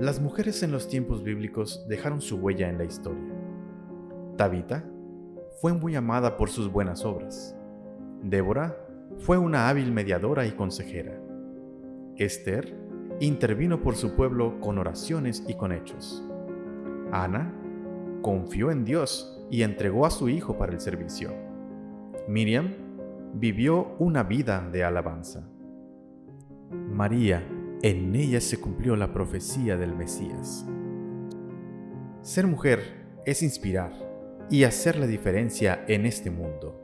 Las mujeres en los tiempos bíblicos dejaron su huella en la historia. Tabita fue muy amada por sus buenas obras. Débora fue una hábil mediadora y consejera. Esther intervino por su pueblo con oraciones y con hechos. Ana confió en Dios y entregó a su hijo para el servicio. Miriam vivió una vida de alabanza. María, en ella se cumplió la profecía del Mesías. Ser mujer es inspirar y hacer la diferencia en este mundo.